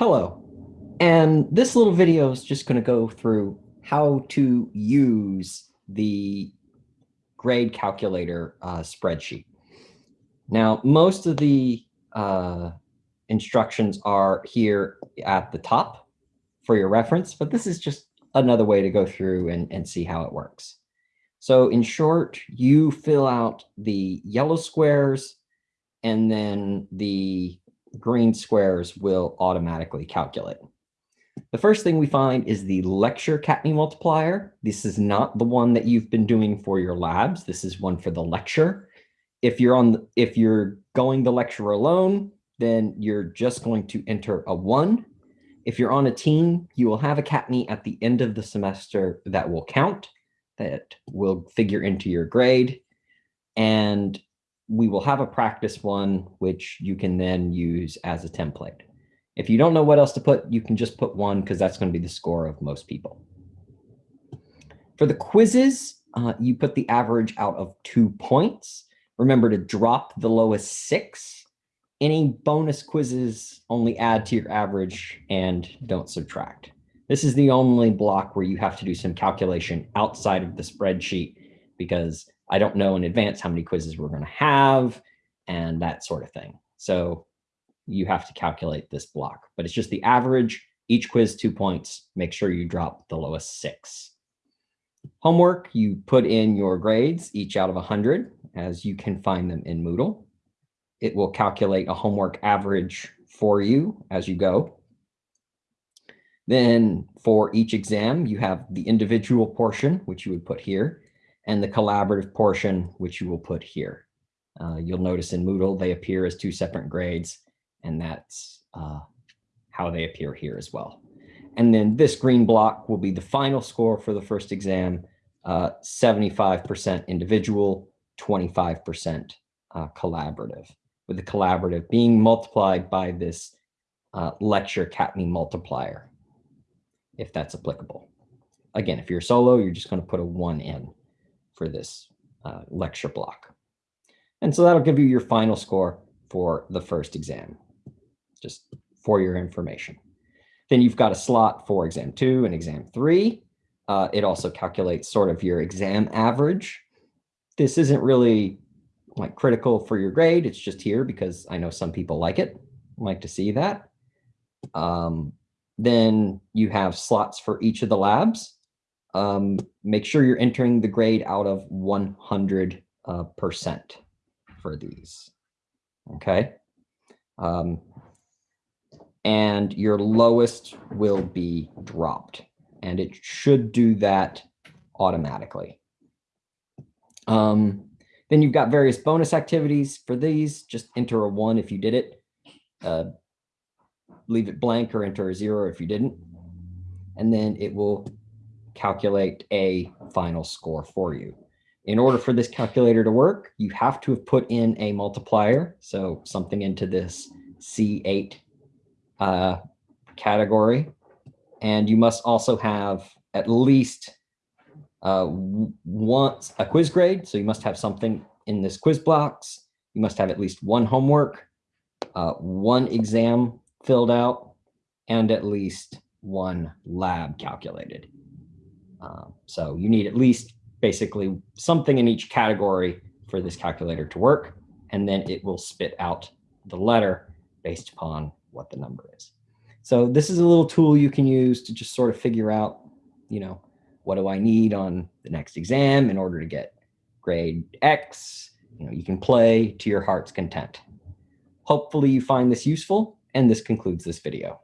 Hello, and this little video is just going to go through how to use the grade calculator uh, spreadsheet. Now, most of the uh, instructions are here at the top for your reference, but this is just another way to go through and, and see how it works. So in short, you fill out the yellow squares and then the green squares will automatically calculate. The first thing we find is the lecture CATME multiplier. This is not the one that you've been doing for your labs. This is one for the lecture. If you're on, the, if you're going the lecture alone, then you're just going to enter a one. If you're on a team, you will have a CATME at the end of the semester that will count, that will figure into your grade. And we will have a practice one, which you can then use as a template. If you don't know what else to put, you can just put one because that's going to be the score of most people. For the quizzes, uh, you put the average out of two points. Remember to drop the lowest six. Any bonus quizzes only add to your average and don't subtract. This is the only block where you have to do some calculation outside of the spreadsheet because I don't know in advance how many quizzes we're going to have and that sort of thing. So you have to calculate this block, but it's just the average, each quiz two points. Make sure you drop the lowest six. Homework, you put in your grades, each out of 100, as you can find them in Moodle. It will calculate a homework average for you as you go. Then for each exam, you have the individual portion, which you would put here, and the collaborative portion, which you will put here. Uh, you'll notice in Moodle, they appear as two separate grades, and that's uh, how they appear here as well. And then this green block will be the final score for the first exam, 75% uh, individual, 25% uh, collaborative, with the collaborative being multiplied by this uh, lecture CATME multiplier, if that's applicable. Again, if you're solo, you're just going to put a one in for this uh, lecture block. And so that'll give you your final score for the first exam, just for your information. Then you've got a slot for exam two and exam three. Uh, it also calculates sort of your exam average. This isn't really like critical for your grade. It's just here because I know some people like it, like to see that. Um, then you have slots for each of the labs um, make sure you're entering the grade out of 100% uh, for these. Okay. Um, and your lowest will be dropped and it should do that automatically. Um, then you've got various bonus activities for these. Just enter a one if you did it. Uh, leave it blank or enter a zero if you didn't. And then it will calculate a final score for you. In order for this calculator to work, you have to have put in a multiplier, so something into this C8 uh, category. And you must also have at least uh, once a quiz grade, so you must have something in this quiz box. You must have at least one homework, uh, one exam filled out, and at least one lab calculated. Um, so you need at least basically something in each category for this calculator to work, and then it will spit out the letter based upon what the number is. So this is a little tool you can use to just sort of figure out, you know, what do I need on the next exam in order to get grade X? You know, you can play to your heart's content. Hopefully you find this useful, and this concludes this video.